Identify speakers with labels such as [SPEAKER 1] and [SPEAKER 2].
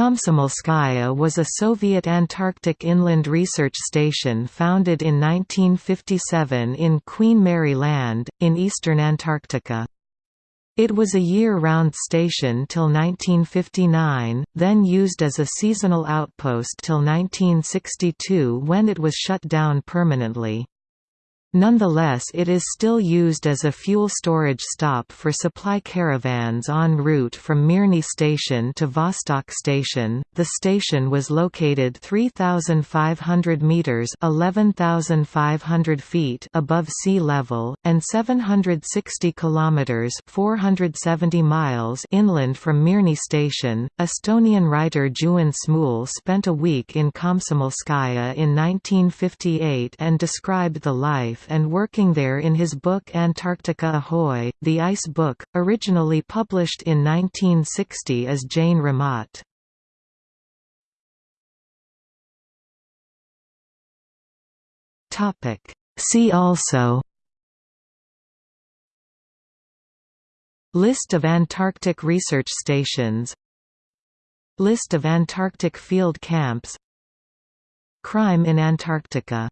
[SPEAKER 1] Komsomolskaya was a Soviet Antarctic inland research station founded in 1957 in Queen Mary Land, in eastern Antarctica. It was a year-round station till 1959, then used as a seasonal outpost till 1962 when it was shut down permanently. Nonetheless it is still used as a fuel storage stop for supply caravans en route from Mirny Station to Vostok Station. The station was located 3,500 metres 11,500 feet above sea level, and 760 kilometres 470 miles inland from Mirny Station. Estonian writer Juhan Smuul spent a week in Komsomolskaya in 1958 and described the life life and working there in his book Antarctica Ahoy, The Ice Book, originally published in 1960 as Jäine raamat. See also List of Antarctic research stations List of Antarctic field camps Crime in Antarctica